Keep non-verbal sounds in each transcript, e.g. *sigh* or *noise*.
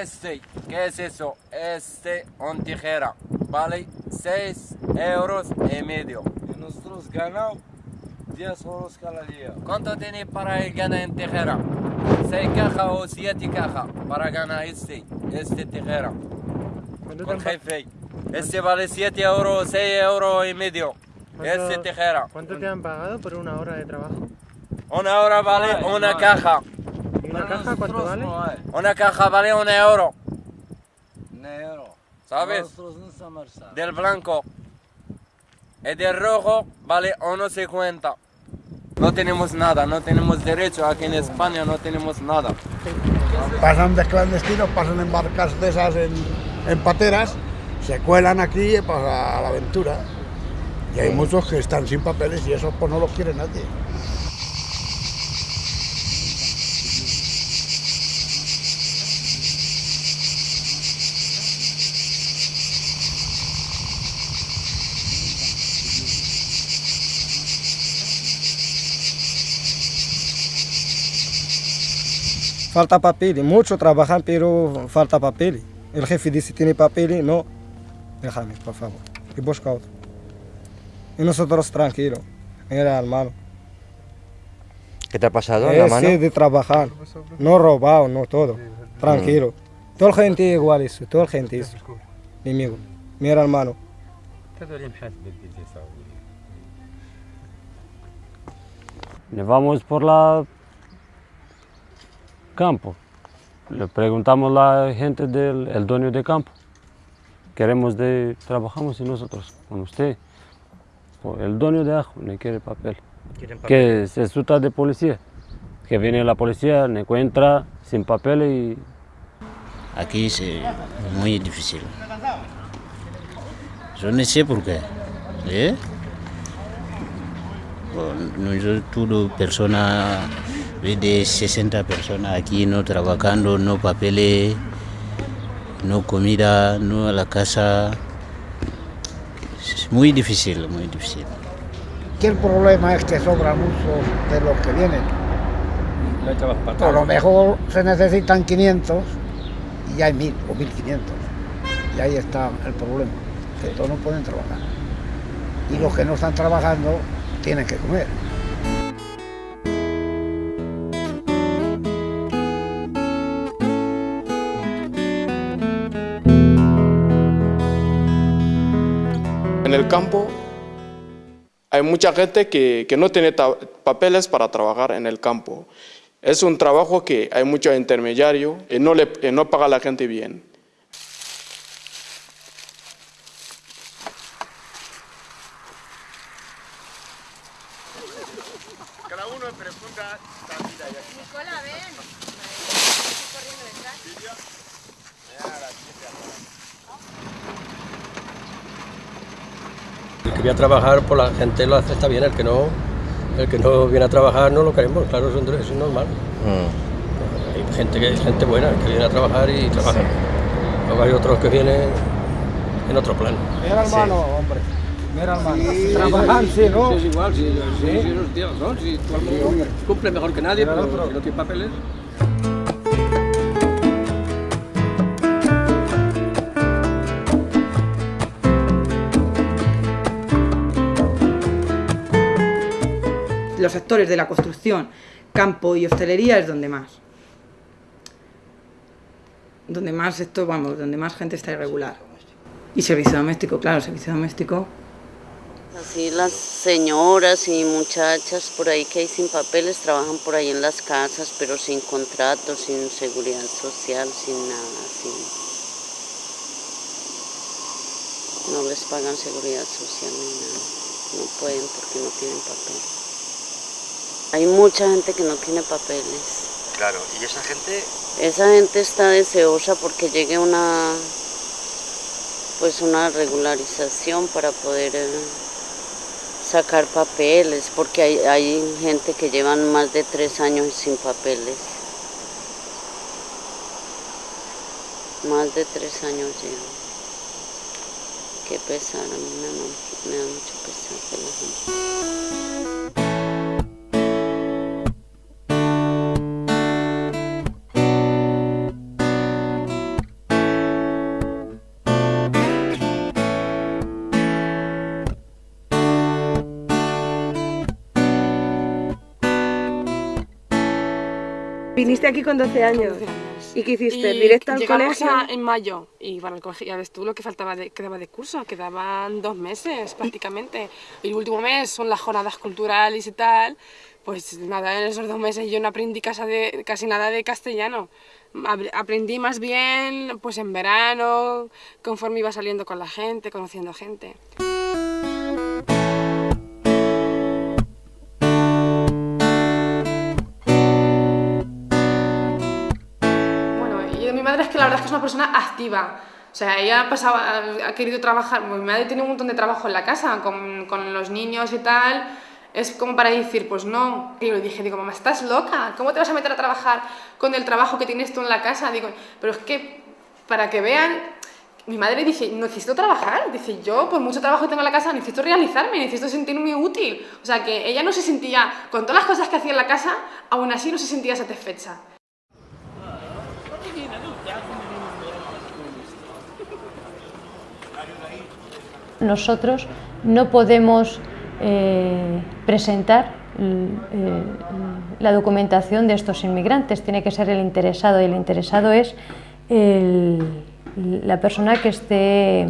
Este, ¿qué es eso? Este, un tijera, vale 6 euros y medio. Y nosotros ganamos 10 euros cada día. ¿Cuánto tiene para el ganar en tijera? 6 cajas o 7 cajas para ganar este, este tijera. Con jefe. Este vale 7 euros, 6 euros y medio. Este tijera. ¿Cuánto te han pagado por una hora de trabajo? Una hora vale una caja. ¿Y una caja cuánto vale? Una caja vale un euro, Negro. ¿sabes? Del blanco. El del rojo vale 1.50. No tenemos nada, no tenemos derecho. Aquí en España no tenemos nada. pasan de clandestinos, pasan en barcas de esas en, en pateras, se cuelan aquí pues, a la aventura. Y hay muchos que están sin papeles y eso pues no los quiere nadie. Falta papel, mucho trabajan, pero falta papel. El jefe dice tiene papel, no. Déjame, por favor. Y busca otro. Y nosotros tranquilos, era hermano. ¿Qué te ha pasado en la mano? De trabajar, no robado, no todo. Tranquilo. Toda la gente igual eso, toda la gente eso. Mi amigo, mi hermano. Nos vamos por la campo. Le preguntamos a la gente del el dueño de campo. Queremos de trabajamos y nosotros con usted. Pues el dueño de ajo no quiere papel. Que se asusta de policía. Que viene la policía, me encuentra sin papel y Aquí es eh, muy difícil. Yo no sé por qué. ¿eh? Bueno, Nosotros, todo persona, de 60 personas aquí no trabajando, no papeles, no comida, no a la casa. Es muy difícil, muy difícil. El problema es que sobran muchos de los que vienen. A lo mejor se necesitan 500 y hay 1000 o 1500. Y ahí está el problema, que todos no pueden trabajar. Y los que no están trabajando tienen que comer. Campo hay mucha gente que, que no tiene papeles para trabajar en el campo. Es un trabajo que hay mucho intermediario y no, le, y no paga a la gente bien. Que viene a trabajar, por la gente lo acepta bien, el que no, el que no viene a trabajar no lo queremos, claro, eso, es- normal. Mm. Hay gente, que, gente buena que viene a trabajar y trabaja. Luego hay otros que vienen en otro plan. Mira hermano, hombre. Mira hermano. Trabajan, sí, ¿no? es igual, si, los tíos, ¿no? Si todo el mundo cumple mejor que nadie, pero si no tiene papeles. Los sectores de la construcción, campo y hostelería es donde más. Donde más esto, vamos, donde más gente está irregular. Y servicio doméstico, claro, servicio doméstico. Así las señoras y muchachas por ahí que hay sin papeles trabajan por ahí en las casas, pero sin contrato, sin seguridad social, sin nada, así. No les pagan seguridad social ni nada, no pueden porque no tienen papel. Hay mucha gente que no tiene papeles. Claro, ¿y esa gente? Esa gente está deseosa porque llegue una pues una regularización para poder eh, sacar papeles, porque hay, hay gente que llevan más de tres años sin papeles. Más de tres años llevan. Qué pesar, a mí me, da- me da mucho pesar de la gente. Viniste aquí con 12 años. ¿Y qué hiciste? Y ¿Directo al colegio? a- en mayo y para el colegio, ya ves tú lo que faltaba de, quedaba de curso, quedaban dos meses prácticamente. Y el último mes son las jornadas culturales y tal. Pues nada, en esos dos meses yo no aprendí de, casi nada de castellano. Aprendí más bien pues en verano, conforme iba saliendo con la gente, conociendo gente. Madre es que la verdad es que es una persona activa. O sea, ella pasaba, ha querido trabajar, mi madre tiene un montón de trabajo en la casa, con, con los niños y tal. Es como para decir, pues no. Y le dije, digo, mamá, estás loca, ¿cómo te vas a meter a trabajar con el trabajo que tienes tú en la casa? Digo, pero es que para que vean, mi madre dice, necesito trabajar. Dice, yo por mucho trabajo que tengo en la casa necesito realizarme, necesito sentirme útil. O sea, que ella no se sentía, con todas las cosas que hacía en la casa, aún así no se sentía satisfecha. Nosotros no podemos eh, presentar eh, la documentación de estos inmigrantes, tiene que ser el interesado y el interesado es la persona que, esté,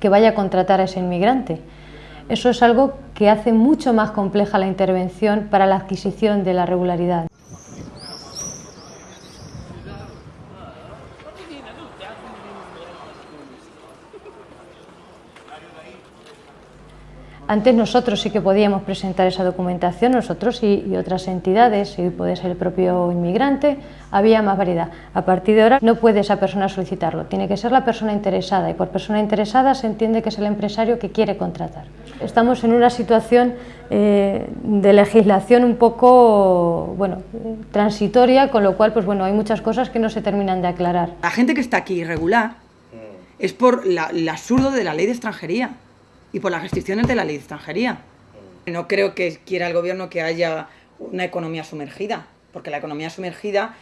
que vaya a contratar a ese inmigrante. Eso es algo que hace mucho más compleja la intervención para la adquisición de la regularidad. Antes nosotros sí que podíamos presentar esa documentación, nosotros y, y otras entidades, y puede ser el propio inmigrante, había más variedad. A partir de ahora no puede esa persona solicitarlo, tiene que ser la persona interesada y por persona interesada se entiende que es el empresario que quiere contratar. Estamos en una situación eh, de legislación un poco bueno, transitoria, con lo cual pues, bueno, hay muchas cosas que no se terminan de aclarar. La gente que está aquí irregular es por la- el absurdo de la ley de extranjería y por las restricciones de la ley de extranjería. No creo que quiera el gobierno que haya una economía sumergida, porque la economía sumergida,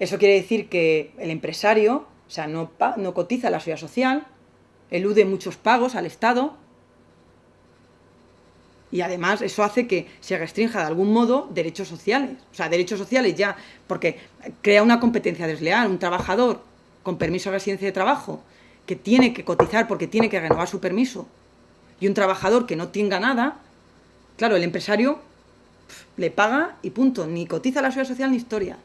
eso quiere decir que el empresario, o sea, no, no cotiza la seguridad social, elude muchos pagos al Estado y además eso hace que se restrinja de algún modo derechos sociales. O sea, derechos sociales ya, porque crea una competencia desleal. Un trabajador con permiso de residencia de trabajo que tiene que cotizar porque tiene que renovar su permiso y un trabajador que no tenga nada, claro, el empresario pf, le paga y punto, ni cotiza a la seguridad social ni historia.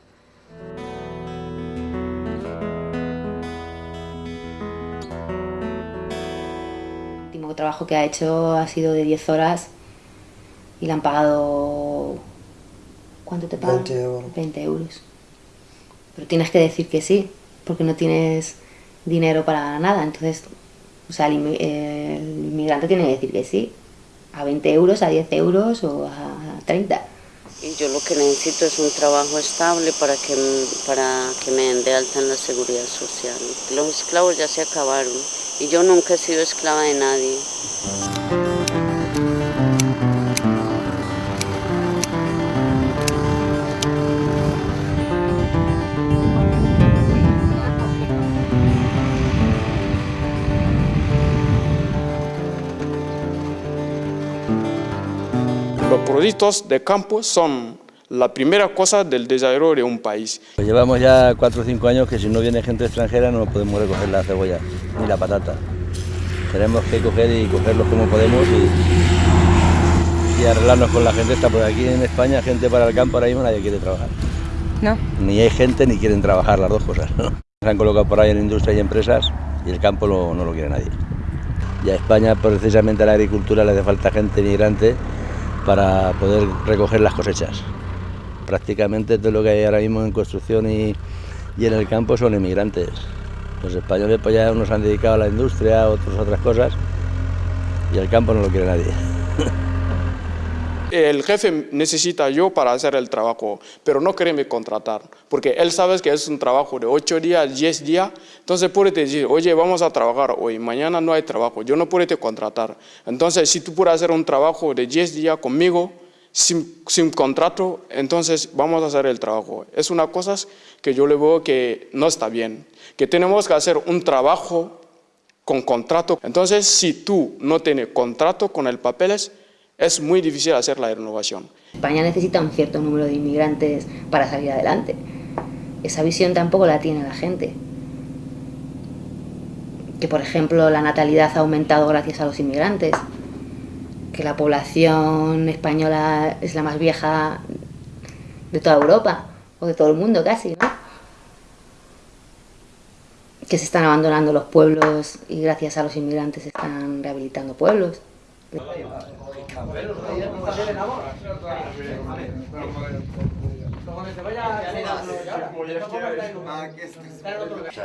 El último trabajo que ha hecho ha sido de 10 horas y le han pagado... ¿Cuánto te pagan? 20 euros. 20 euros. Pero tienes que decir que sí, porque no tienes dinero para nada. Entonces, o sea, eh, el inmigrante tiene que decir que sí. A 20 euros, a 10 euros o a 30. Y yo lo que necesito es un trabajo estable para que, para que me den de alta en la seguridad social. Los esclavos ya se acabaron y yo nunca he sido esclava de nadie. Los productos de campo son la primera cosa del desarrollo de un país. Pues llevamos ya 4 o 5 años que si no viene gente extranjera no podemos recoger la cebolla ni la patata. Tenemos que coger y cogerlos como podemos y, y arreglarnos con la gente. Está por aquí en España, gente para el campo, ahora mismo nadie quiere trabajar. No. Ni hay gente ni quieren trabajar, las dos cosas. ¿no? Se han colocado por ahí en industria y empresas y el campo no, no lo quiere nadie. Y a España, precisamente a la agricultura, le hace falta gente migrante para poder recoger las cosechas. Prácticamente todo lo que hay ahora mismo en construcción y, y en el campo son inmigrantes. Los españoles pues ya unos han dedicado a la industria, otros a otras cosas, y el campo no lo quiere nadie. *laughs* El jefe necesita yo para hacer el trabajo, pero no quiere me contratar, porque él sabe que es un trabajo de 8 días, 10 días, entonces puede decir, oye, vamos a trabajar hoy, mañana no hay trabajo, yo no puedo te contratar. Entonces, si tú puedes hacer un trabajo de 10 días conmigo, sin, sin, contrato, entonces vamos a hacer el trabajo. Es una cosa que yo le veo que no está bien, que tenemos que hacer un trabajo con contrato. Entonces, si tú no tienes contrato con el papeles, es muy difícil hacer la renovación. España necesita un cierto número de inmigrantes para salir adelante. Esa visión tampoco la tiene la gente. Que por ejemplo la natalidad ha aumentado gracias a los inmigrantes. Que la población española es la más vieja de toda Europa, o de todo el mundo casi, ¿no? Que se están abandonando los pueblos y gracias a los inmigrantes se están rehabilitando pueblos.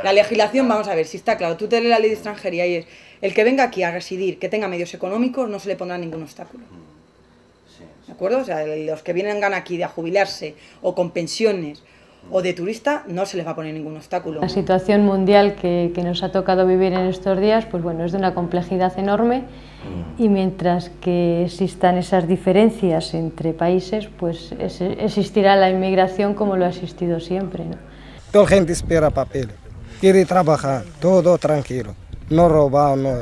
La legislación, vamos a ver, si está claro, tú te lees la ley de extranjería y es el que venga aquí a residir, que tenga medios económicos, no se le pondrá ningún obstáculo. ¿De acuerdo? O sea, los que vienen aquí a jubilarse o con pensiones o de turista, no se les va a poner ningún obstáculo. La situación mundial que, que, nos ha tocado vivir en estos días, pues bueno, es de una complejidad enorme y mientras que existan esas diferencias entre países, pues existirá la inmigración como lo ha existido siempre. ¿no? Toda gente espera papel, quiere trabajar, todo tranquilo, no robar, no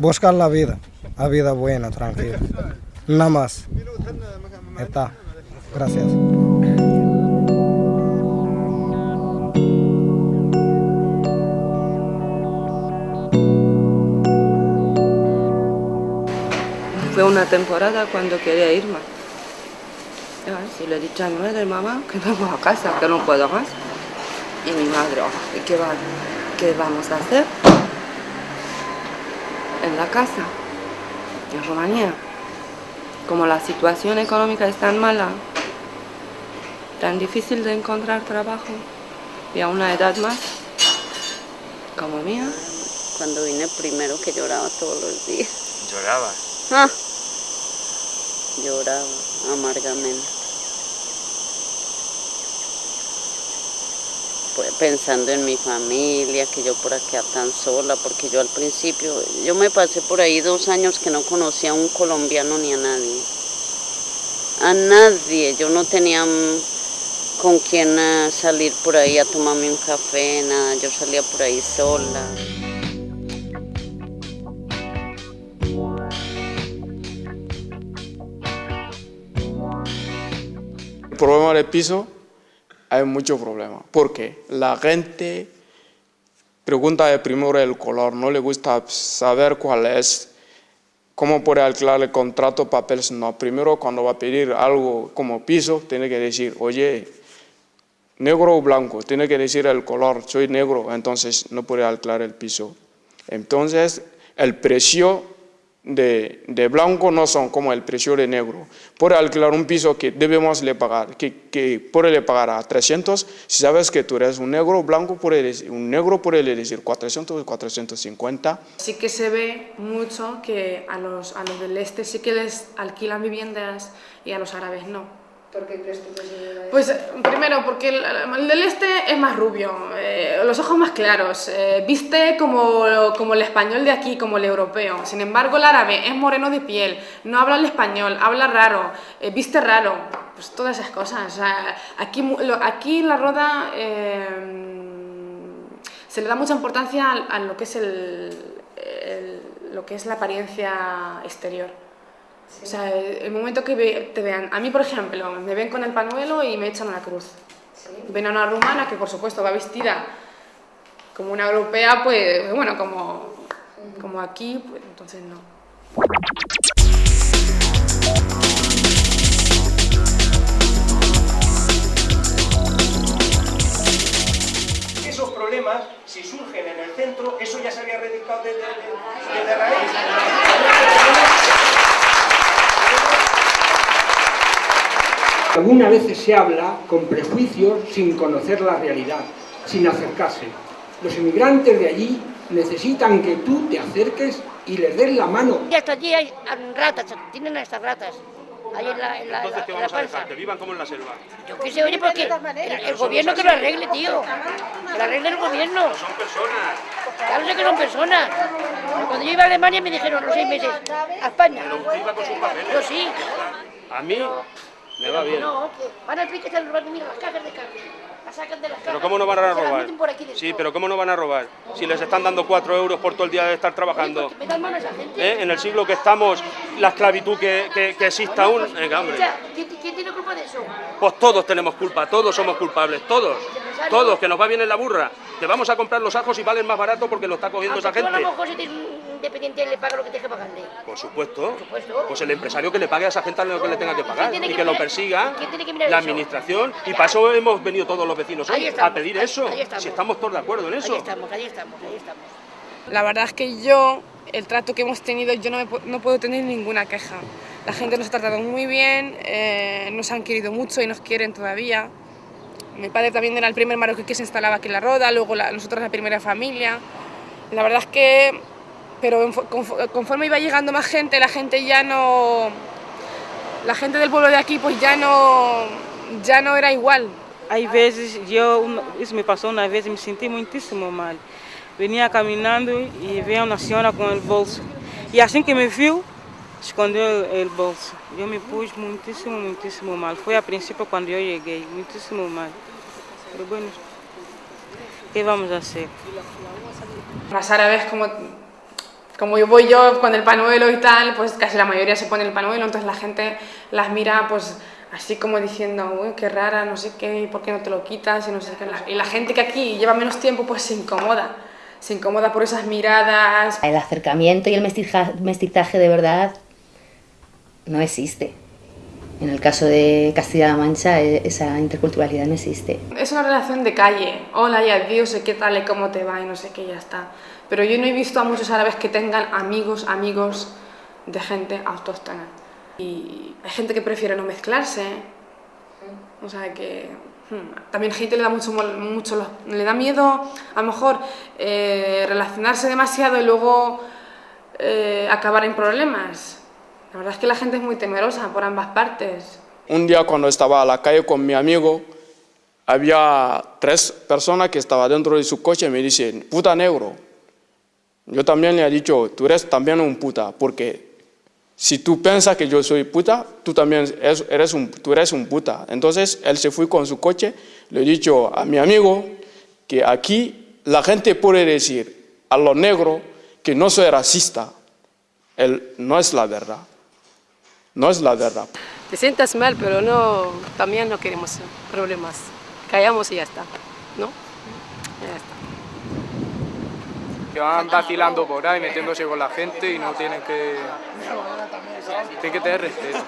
buscar la vida, la vida buena, tranquila, nada más. Está. Gracias. Fue una temporada cuando quería irme. Si le he dicho a mi madre, mamá, que vamos a casa, que no puedo más. Y mi madre, oh, ¿qué, va, ¿qué vamos a hacer? En la casa, en Rumanía. Como la situación económica es tan mala, tan difícil de encontrar trabajo, y a una edad más, como mía. Cuando vine primero que lloraba todos los días. ¿Lloraba? Ah, lloraba amargamente. Pues pensando en mi familia, que yo por acá tan sola, porque yo al principio, yo me pasé por ahí dos años que no conocía a un colombiano ni a nadie. A nadie, yo no tenía con quién eh, salir por ahí a tomarme un café, nada, yo salía por ahí sola. Problema del piso, hay mucho problema, porque la gente pregunta primero el color, no le gusta saber cuál es, cómo puede alquilar el contrato, papeles, no. Primero cuando va a pedir algo como piso, tiene que decir, oye, negro o blanco, tiene que decir el color, soy negro, entonces no puede alquilar el piso. Entonces, el precio de, de, blanco no son como el precio de negro. Por alquilar un piso que debemos le pagar, que, que por le pagar a 300, si sabes que tú eres un negro blanco, por un negro puede decir 400 o 450. Sí que se ve mucho que a los, a los del este sí que les alquilan viviendas y a los árabes no. ¿Por qué crees tú que se Pues primero, porque el, el, del este es más rubio, eh, los ojos más claros, eh, viste como, como el español de aquí, como el europeo. Sin embargo, el árabe es moreno de piel, no habla el español, habla raro, eh, viste raro, pues todas esas cosas. O sea, aquí, aquí en la roda se le da mucha importancia a, a lo que es el, el, lo que es la apariencia exterior. Sí. O sea, el momento que ve, te vean, a mí por ejemplo, me ven con el panuelo y me echan una cruz. Sí. Ven a una rumana que por supuesto va vestida como una europea, pues bueno, como como aquí, pues entonces no. Esos problemas, si surgen en el centro, eso ya se había radicado desde de, de, raíz. Algunas veces se habla con prejuicios sin conocer la realidad, sin acercarse. Los inmigrantes de allí necesitan que tú te acerques y les des la mano. Y hasta allí hay ratas, tienen estas ratas. Ahí en la, en la, Entonces, ¿qué en la vamos a dejar? Que vivan como en la selva. Yo qué sé, oye, porque el, el gobierno que lo arregle, tío. Que lo arregle el gobierno. Son personas. Claro sé que son personas. Cuando yo iba a Alemania me dijeron los seis meses, a España. Pero usted iba con sus papeles. Yo sí. A mí me va bien. No, que van al pique y van a venir las cajas de carne. La sacan de las cajas. Pero ¿cómo no van a las robar? Sí, pero ¿cómo no van a robar? Si les están dando cuatro euros por todo el día de estar trabajando. Me dan mano a esa gente. ¿Eh? En el siglo que estamos, la esclavitud que, que, que exista aún. Venga, hombre. ¿quién, tiene culpa de eso? Pues todos tenemos culpa, todos somos culpables, todos. Todos, que nos va bien en la burra. Que vamos a comprar los ajos y valen más barato porque lo está cogiendo esa Aunque tú a gente. Independiente le paga lo que tienes que pagarle. Por supuesto. Pues el empresario que le pague a esa gente lo que le tenga que pagar tiene y que que lo mirar- persiga tiene mirar la eso? administración. Y para eso hemos venido todos los vecinos hoy, estamos, a pedir ahí- eso. ahí estamos. Si estamos todos de acuerdo en eso. Ahí estamos, ahí estamos, ahí estamos. La verdad es que yo, el trato que hemos tenido, yo no, me no puedo tener ninguna queja. La gente nos ha tratado muy bien, eh, nos han querido mucho y nos quieren todavía. Mi padre también era el primer marroquí que se instalaba aquí en la Roda, luego la- nosotros la primera familia. La verdad es que, pero conforme iba llegando más gente, la gente ya no... La gente del pueblo de aquí pues ya no, ya no era igual. Às vezes, eu, isso me passou uma vez me senti muitíssimo mal. Vinha caminhando e veio uma senhora com o bolso. E assim que me viu, escondeu o bolso. Eu me pus muitíssimo, muitíssimo mal. Foi a princípio quando eu cheguei, muitíssimo mal. Pero bueno, ¿qué vamos a hacer? Las árabes, como, como yo voy yo con el panuelo y tal, pues casi la mayoría se pone el panuelo, entonces la gente las mira pues así como diciendo, uy, qué rara, no sé qué, ¿y por qué no te lo quitas? Y, no sé qué. La- y la gente que aquí lleva menos tiempo pues se incomoda, se incomoda por esas miradas. El acercamiento y el mestiza- mestizaje de verdad no existe. En el caso de Castilla-La Mancha, e- esa interculturalidad no existe. Es una relación de calle, hola y adiós, y qué tal y cómo te va y no sé qué, ya está. Pero yo no he visto a muchos árabes que tengan amigos, amigos de gente autóctona. Y hay gente que prefiere no mezclarse. O sea que hmm, también gente le da mucho, mucho le da miedo a lo mejor eh, relacionarse demasiado y luego eh, acabar en problemas. La verdad es que la gente es muy temerosa por ambas partes. Un día cuando estaba a la calle con mi amigo, había tres personas que estaban dentro de su coche y me dicen, puta negro. Yo también le he dicho, tú eres también un puta, porque si tú piensas que yo soy puta, tú también es- eres un, tú eres un puta. Entonces él se fue con su coche, le he dicho a mi amigo que aquí la gente puede decir a los negros que no soy racista. Él, no es la verdad. No es la verdad. Te sientas mal, pero no, también no queremos problemas. Callamos y ya está, ¿no? Ya está. Que van vacilando por ahí, metiéndose con la gente y no tienen que... Tienen que tener respeto.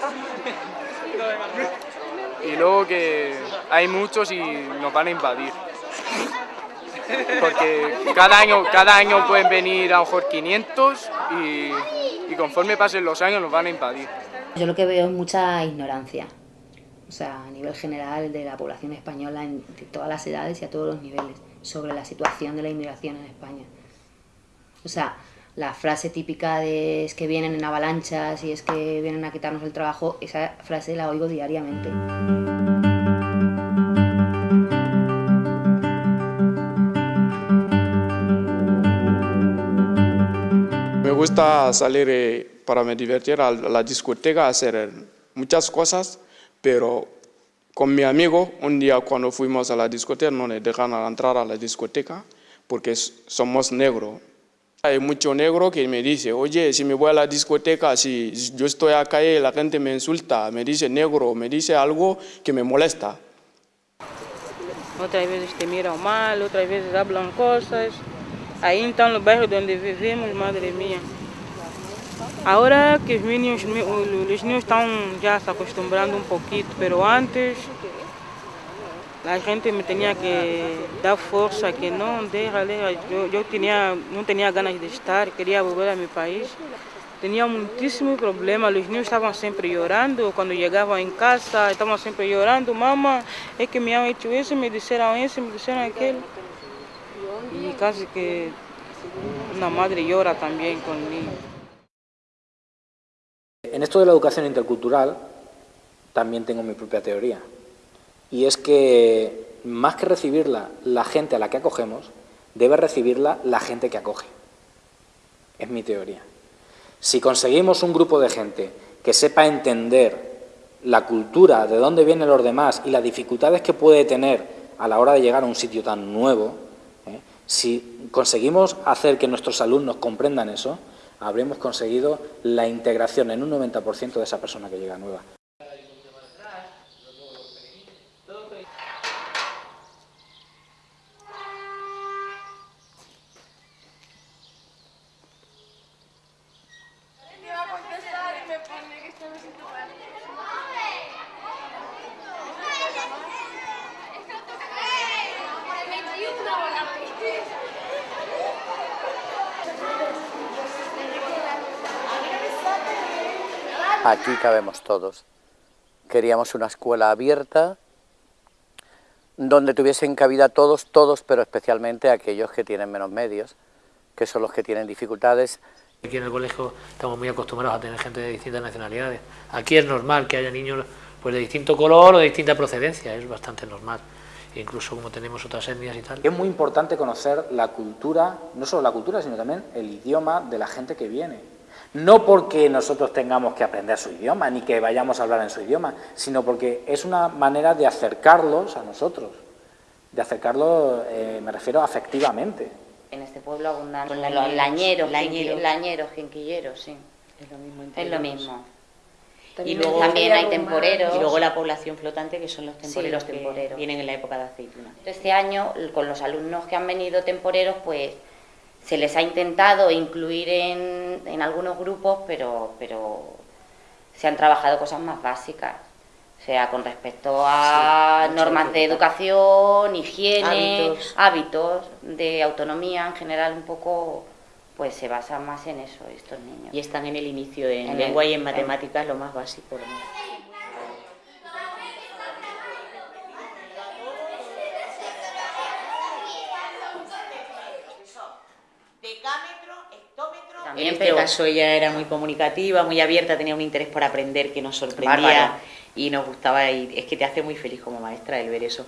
Y luego que hay muchos y nos van a invadir. Porque cada año, cada año pueden venir a lo mejor 500 y, y conforme pasen los años nos van a invadir. Yo lo que veo es mucha ignorancia, o sea, a nivel general de la población española en todas las edades y a todos los niveles, sobre la situación de la inmigración en España. O sea, la frase típica de es que vienen en avalanchas y es que vienen a quitarnos el trabajo, esa frase la oigo diariamente. Me gusta salir eh, para me divertir a la discoteca, hacer eh, muchas cosas, pero con mi amigo, un día cuando fuimos a la discoteca, no nos dejan entrar a la discoteca porque somos negros. Hay mucho negro que me dice, oye, si me voy a la discoteca, si yo estoy acá y la gente me insulta, me dice negro, me dice algo que me molesta. Otras veces te miran mal, otras veces hablan cosas. Ahí están los barrios donde vivimos, madre mía. Ahora que los niños, los niños están ya se acostumbrando un poquito, pero antes la gente me tenía que dar fuerza, que no, déjale, yo, yo tenía, no tenía ganas de estar, quería volver a mi país. Tenía muchísimos problemas, los niños estaban siempre llorando, cuando llegaban en casa estaban siempre llorando, mamá, es que me han hecho eso, me dijeron eso, me dijeron aquello. Y casi que una madre llora también con el niño. En esto de la educación intercultural también tengo mi propia teoría. Y es que más que recibirla la gente a la que acogemos, debe recibirla la gente que acoge. Es mi teoría. Si conseguimos un grupo de gente que sepa entender la cultura, de dónde vienen los demás y las dificultades que puede tener a la hora de llegar a un sitio tan nuevo, ¿eh? si conseguimos hacer que nuestros alumnos comprendan eso, habremos conseguido la integración en un 90% de esa persona que llega nueva. Cabemos todos. Queríamos una escuela abierta donde tuviesen cabida todos, todos, pero especialmente aquellos que tienen menos medios, que son los que tienen dificultades. Aquí en el colegio estamos muy acostumbrados a tener gente de distintas nacionalidades. Aquí es normal que haya niños pues, de distinto color o de distinta procedencia, es bastante normal. incluso como tenemos otras etnias y tal. Es muy importante conocer la cultura, no solo la cultura, sino también el idioma de la gente que viene. No porque nosotros tengamos que aprender su idioma, ni que vayamos a hablar en su idioma, sino porque es una manera de acercarlos a nosotros, de acercarlos, eh, me refiero afectivamente. En este pueblo abundan los lañeros, lañeros, lañeros, jinquilleros, sí. Es lo mismo. Es lo mismo. y luego también hay temporeros. Y luego la población flotante, que son los temporeros, sí, los temporeros. que vienen en la época de aceituna. Este año, con los alumnos que han venido temporeros, pues se les ha intentado incluir en, en algunos grupos, pero, pero se han trabajado cosas más básicas. O sea, con respecto a normas de educación, higiene, hábitos. de autonomía en general, un poco, pues se basa más en eso estos niños. Y están en el inicio en, lengua y en matemáticas, lo más básico. En este caso ella era muy comunicativa, muy abierta, tenía un interés por aprender que nos sorprendía y nos gustaba y es que te hace muy feliz como maestra el ver eso.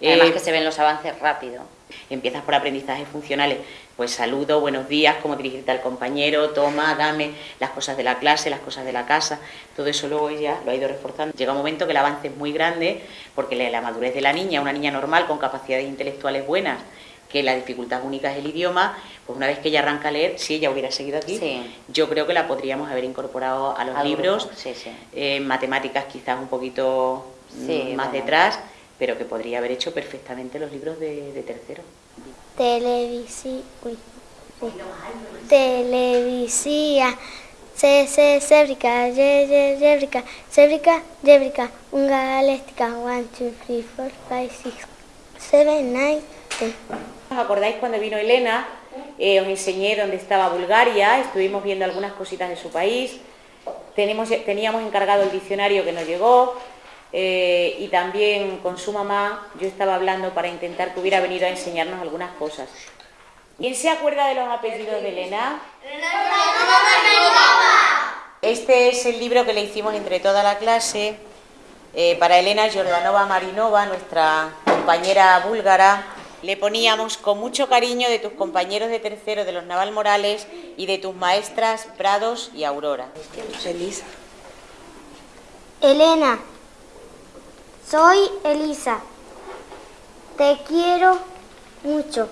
Además eh, que se ven los avances rápido. Empiezas por aprendizajes funcionales, pues saludo, buenos días, cómo dirigirte al compañero, toma, dame las cosas de la clase, las cosas de la casa, todo eso luego ella lo ha ido reforzando. Llega un momento que el avance es muy grande porque la madurez de la niña, una niña normal con capacidades intelectuales buenas, que la dificultad única es el idioma, pues una vez que ella arranca a leer, si ella hubiera seguido aquí, yo creo que la podríamos haber incorporado a los libros, eh, matemáticas quizás un poquito mm, más detrás, pero que podría haber hecho perfectamente los libros de, tercero. Televisi... Televisia. C, C, cébrica, Y, Y, yébrica, cébrica, yébrica, unga galéctica, one, two, three, four, five, six, seven, nine, ten. ¿Os acordáis cuando vino Elena? Eh, os enseñé dónde estaba Bulgaria, estuvimos viendo algunas cositas de su país, Tenemos, teníamos encargado el diccionario que nos llegó eh, y también con su mamá yo estaba hablando para intentar que hubiera venido a enseñarnos algunas cosas. ¿Quién se acuerda de los apellidos de Elena? Este es el libro que le hicimos entre toda la clase eh, para Elena Jordanova Marinova, nuestra compañera búlgara, le poníamos con mucho cariño de tus compañeros de tercero de los Naval Morales y de tus maestras Prados y Aurora. Elisa. Elena, soy Elisa. Te quiero mucho.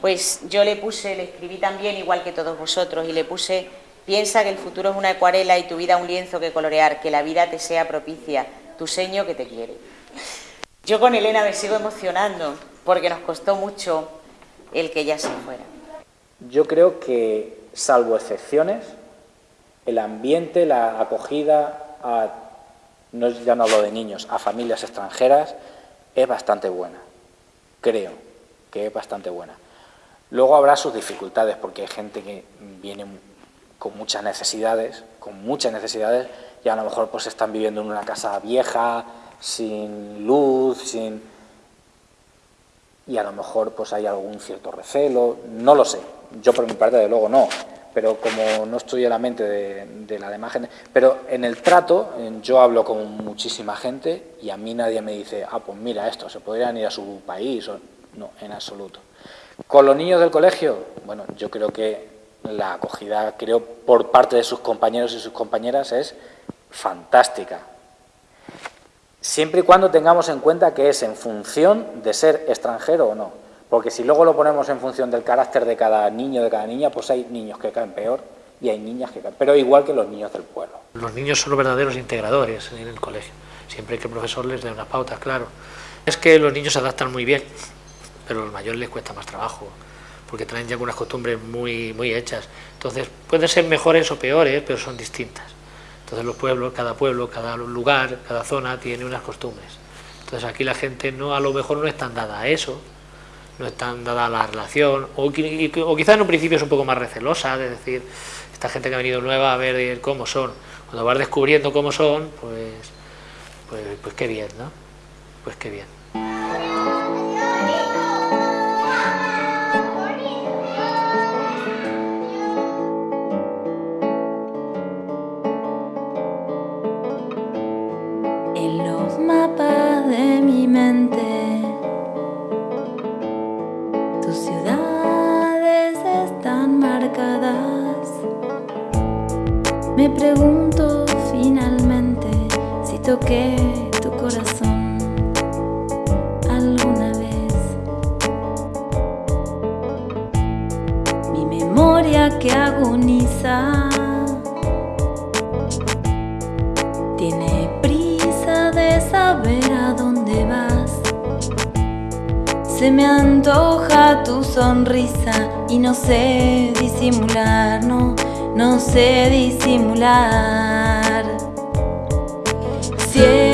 Pues yo le puse, le escribí también igual que todos vosotros y le puse, piensa que el futuro es una acuarela y tu vida un lienzo que colorear, que la vida te sea propicia, tu seño que te quiere. Yo con Elena me sigo emocionando porque nos costó mucho el que ella se fuera. Yo creo que, salvo excepciones, el ambiente, la acogida, a, no, ya no hablo de niños, a familias extranjeras, es bastante buena. Creo que es bastante buena. Luego habrá sus dificultades, porque hay gente que viene con muchas necesidades, con muchas necesidades, y a lo mejor pues están viviendo en una casa vieja, sin luz, sin... y a lo mejor pues hay algún cierto recelo, no lo sé, yo por mi parte de luego no, pero como no estoy en la mente de, la demás gente, pero en el trato yo hablo con muchísima gente y a mí nadie me dice, ah pues mira esto, se podrían ir a su país, o... no, en absoluto. Con los niños del colegio, bueno, yo creo que la acogida, creo, por parte de sus compañeros y sus compañeras es fantástica. Siempre y cuando tengamos en cuenta que es en función de ser extranjero o no. Porque si luego lo ponemos en función del carácter de cada niño, de cada niña, pues hay niños que caen peor y hay niñas que caen, pero igual que los niños del pueblo. Los niños son los verdaderos integradores en el colegio, siempre que el profesor les dé unas pautas, claro. Es que los niños se adaptan muy bien, pero a los mayores les cuesta más trabajo, porque traen ya unas costumbres muy, muy hechas. Entonces, pueden ser mejores o peores, pero son distintas. Entonces los pueblos, cada pueblo, cada lugar, cada zona tiene unas costumbres. Entonces aquí la gente no a lo mejor no es tan dada a eso, no es tan dada a la relación, o, quizás en un principio es un poco más recelosa, de decir, esta gente que ha venido nueva a ver cómo son. Cuando vas descubriendo cómo son, pues, pues, pues qué bien, ¿no? Pues qué bien. Finalmente si toqué tu corazón alguna vez. Mi memoria que agoniza tiene prisa de saber a dónde vas. Se me antoja tu sonrisa y no sé disimular, no no sé disimular. Cielo